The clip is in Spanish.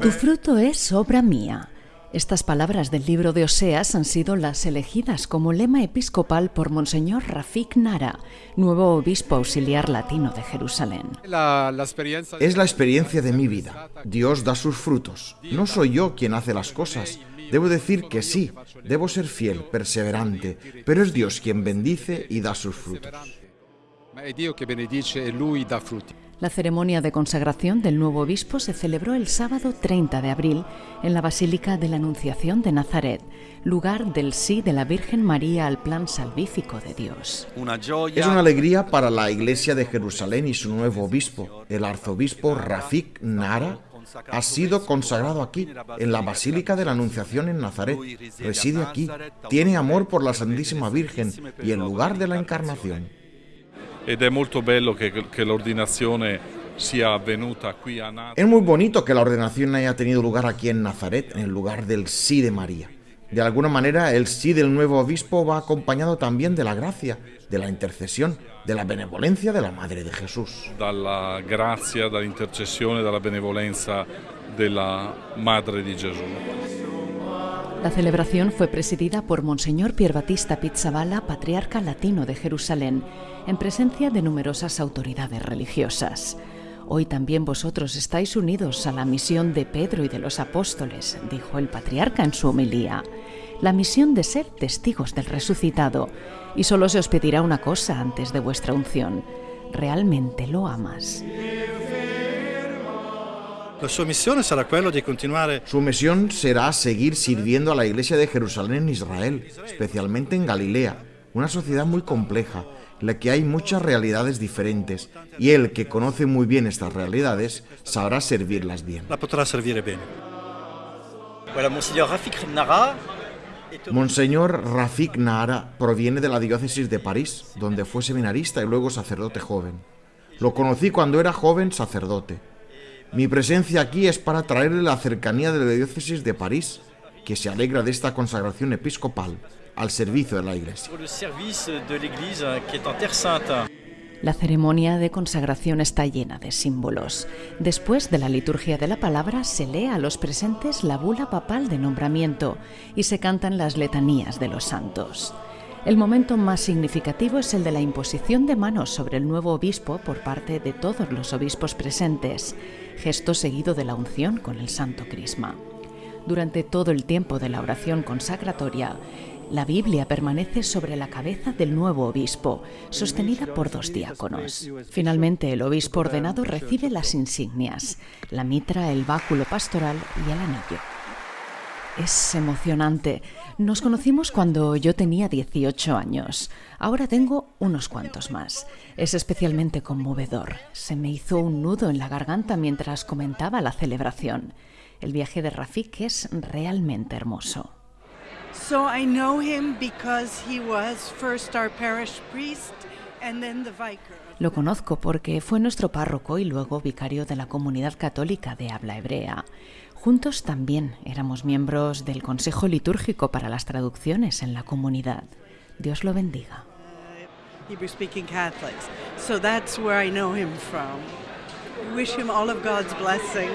Tu fruto es obra mía. Estas palabras del libro de Oseas han sido las elegidas como lema episcopal por Monseñor Rafik Nara, nuevo obispo auxiliar latino de Jerusalén. Es la experiencia de mi vida. Dios da sus frutos. No soy yo quien hace las cosas. Debo decir que sí, debo ser fiel, perseverante, pero es Dios quien bendice y da sus frutos. La ceremonia de consagración del nuevo obispo se celebró el sábado 30 de abril en la Basílica de la Anunciación de Nazaret, lugar del sí de la Virgen María al plan salvífico de Dios. Es una alegría para la Iglesia de Jerusalén y su nuevo obispo, el arzobispo Rafik Nara, ha sido consagrado aquí, en la Basílica de la Anunciación en Nazaret. Reside aquí, tiene amor por la Santísima Virgen y el lugar de la Encarnación. Es muy bonito que la ordenación haya tenido lugar aquí en Nazaret, en el lugar del sí de María. De alguna manera, el sí del nuevo obispo va acompañado también de la gracia, de la intercesión, de la benevolencia de la Madre de Jesús. De la gracia, de la intercesión, de la benevolencia de la Madre de Jesús. La celebración fue presidida por Monseñor Pierbatista Pizzabala, patriarca latino de Jerusalén, en presencia de numerosas autoridades religiosas. Hoy también vosotros estáis unidos a la misión de Pedro y de los apóstoles, dijo el patriarca en su homilía, la misión de ser testigos del resucitado. Y solo se os pedirá una cosa antes de vuestra unción. ¿Realmente lo amas? Su misión será seguir sirviendo a la Iglesia de Jerusalén en Israel, especialmente en Galilea, una sociedad muy compleja en la que hay muchas realidades diferentes y él que conoce muy bien estas realidades sabrá servirlas bien. La podrá servir bien. Monseñor Rafik Nara proviene de la diócesis de París, donde fue seminarista y luego sacerdote joven. Lo conocí cuando era joven sacerdote. Mi presencia aquí es para traerle la cercanía de la diócesis de París, que se alegra de esta consagración episcopal al servicio de la Iglesia. La ceremonia de consagración está llena de símbolos. Después de la liturgia de la palabra se lee a los presentes la bula papal de nombramiento y se cantan las letanías de los santos. El momento más significativo es el de la imposición de manos sobre el nuevo obispo por parte de todos los obispos presentes, gesto seguido de la unción con el santo crisma. Durante todo el tiempo de la oración consagratoria, la Biblia permanece sobre la cabeza del nuevo obispo, sostenida por dos diáconos. Finalmente, el obispo ordenado recibe las insignias, la mitra, el báculo pastoral y el anillo. Es emocionante. Nos conocimos cuando yo tenía 18 años. Ahora tengo unos cuantos más. Es especialmente conmovedor. Se me hizo un nudo en la garganta mientras comentaba la celebración. El viaje de Rafik es realmente hermoso. Lo conozco porque fue nuestro párroco y luego vicario de la comunidad católica de habla hebrea. Juntos también éramos miembros del Consejo Litúrgico para las Traducciones en la comunidad. Dios lo bendiga. So that's where I know him from. Wish him all of God's blessing.